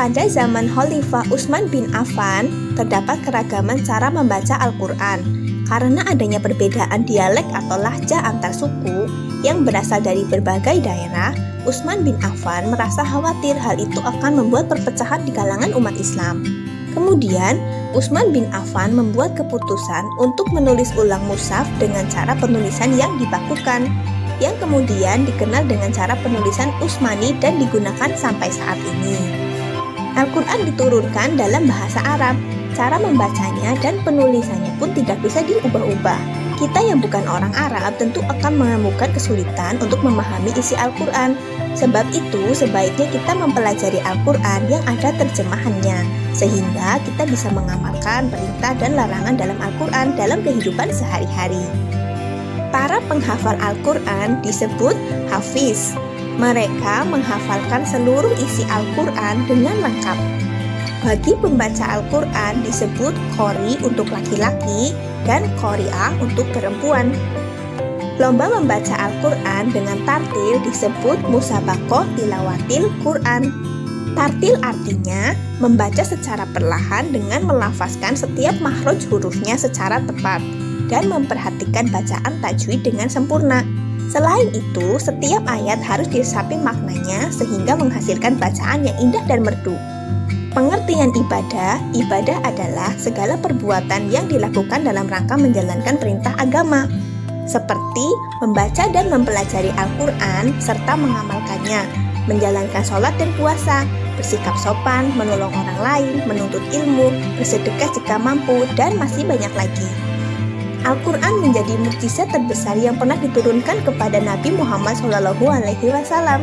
Pada zaman Khalifah Utsman bin Affan, terdapat keragaman cara membaca Al-Quran. Karena adanya perbedaan dialek atau lahja antar suku yang berasal dari berbagai daerah, Utsman bin Affan merasa khawatir hal itu akan membuat perpecahan di kalangan umat Islam. Kemudian, Utsman bin Affan membuat keputusan untuk menulis ulang mushaf dengan cara penulisan yang dibakukan, yang kemudian dikenal dengan cara penulisan Utsmani dan digunakan sampai saat ini. Al-Quran diturunkan dalam bahasa Arab. Cara membacanya dan penulisannya pun tidak bisa diubah-ubah. Kita yang bukan orang Arab tentu akan menemukan kesulitan untuk memahami isi Al-Quran. Sebab itu, sebaiknya kita mempelajari Al-Quran yang ada terjemahannya, sehingga kita bisa mengamalkan perintah dan larangan dalam Al-Quran dalam kehidupan sehari-hari. Para penghafal Al-Quran disebut hafiz, mereka menghafalkan seluruh isi Al-Quran dengan lengkap. Bagi pembaca Al-Quran disebut kori untuk laki-laki dan koriah untuk perempuan. Lomba membaca Al-Quran dengan tartil disebut musabakoh tilawatil Quran. Tartil artinya membaca secara perlahan dengan melafazkan setiap makhraj hurufnya secara tepat dan memperhatikan bacaan tajwid dengan sempurna. Selain itu, setiap ayat harus diresapi maknanya sehingga menghasilkan bacaan yang indah dan merdu. Pengertian ibadah, ibadah adalah segala perbuatan yang dilakukan dalam rangka menjalankan perintah agama, seperti membaca dan mempelajari Al-Quran serta mengamalkannya, menjalankan sholat dan puasa, bersikap sopan, menolong orang lain, menuntut ilmu, bersedekah jika mampu, dan masih banyak lagi. Al-Quran menjadi mukjizat terbesar yang pernah diturunkan kepada Nabi Muhammad SAW.